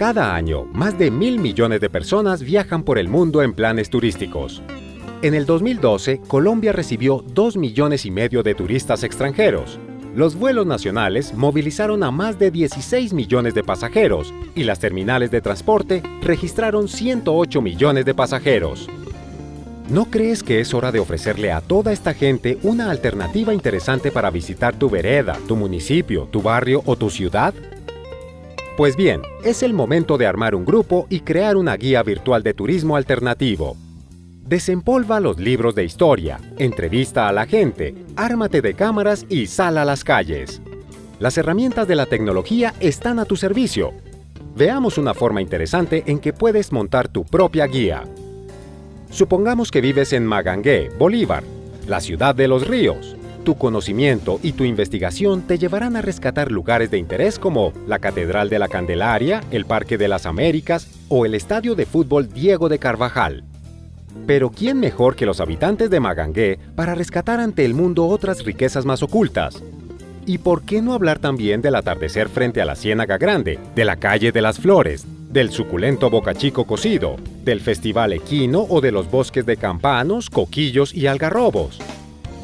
Cada año, más de mil millones de personas viajan por el mundo en planes turísticos. En el 2012, Colombia recibió 2 millones y medio de turistas extranjeros. Los vuelos nacionales movilizaron a más de 16 millones de pasajeros y las terminales de transporte registraron 108 millones de pasajeros. ¿No crees que es hora de ofrecerle a toda esta gente una alternativa interesante para visitar tu vereda, tu municipio, tu barrio o tu ciudad? Pues bien, es el momento de armar un grupo y crear una guía virtual de turismo alternativo. Desempolva los libros de historia, entrevista a la gente, ármate de cámaras y sal a las calles. Las herramientas de la tecnología están a tu servicio. Veamos una forma interesante en que puedes montar tu propia guía. Supongamos que vives en Magangué, Bolívar, la ciudad de los ríos. Tu conocimiento y tu investigación te llevarán a rescatar lugares de interés como la Catedral de la Candelaria, el Parque de las Américas o el Estadio de Fútbol Diego de Carvajal. Pero ¿quién mejor que los habitantes de Magangué para rescatar ante el mundo otras riquezas más ocultas? ¿Y por qué no hablar también del atardecer frente a la Ciénaga Grande, de la Calle de las Flores, del suculento bocachico cocido, del Festival Equino o de los bosques de campanos, coquillos y algarrobos?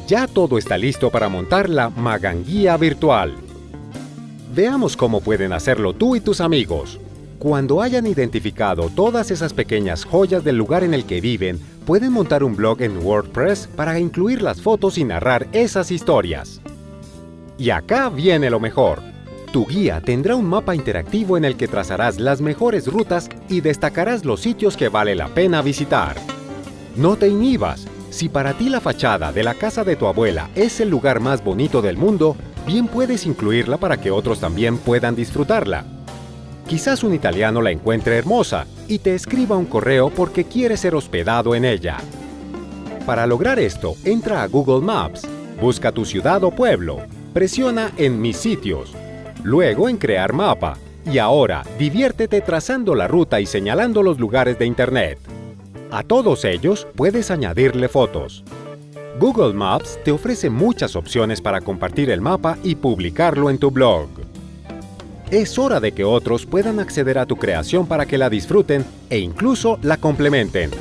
Ya todo está listo para montar la Maganguía virtual. Veamos cómo pueden hacerlo tú y tus amigos. Cuando hayan identificado todas esas pequeñas joyas del lugar en el que viven, pueden montar un blog en WordPress para incluir las fotos y narrar esas historias. Y acá viene lo mejor. Tu guía tendrá un mapa interactivo en el que trazarás las mejores rutas y destacarás los sitios que vale la pena visitar. No te inhibas, si para ti la fachada de la casa de tu abuela es el lugar más bonito del mundo, bien puedes incluirla para que otros también puedan disfrutarla. Quizás un italiano la encuentre hermosa y te escriba un correo porque quiere ser hospedado en ella. Para lograr esto, entra a Google Maps, busca tu ciudad o pueblo, presiona en Mis sitios, luego en Crear mapa, y ahora diviértete trazando la ruta y señalando los lugares de Internet. A todos ellos puedes añadirle fotos. Google Maps te ofrece muchas opciones para compartir el mapa y publicarlo en tu blog. Es hora de que otros puedan acceder a tu creación para que la disfruten e incluso la complementen.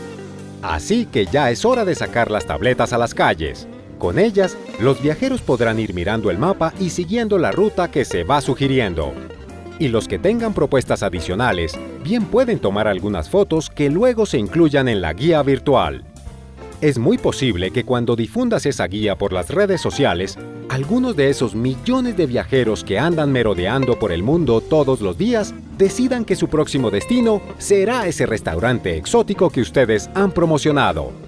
Así que ya es hora de sacar las tabletas a las calles. Con ellas, los viajeros podrán ir mirando el mapa y siguiendo la ruta que se va sugiriendo y los que tengan propuestas adicionales bien pueden tomar algunas fotos que luego se incluyan en la guía virtual. Es muy posible que cuando difundas esa guía por las redes sociales, algunos de esos millones de viajeros que andan merodeando por el mundo todos los días decidan que su próximo destino será ese restaurante exótico que ustedes han promocionado.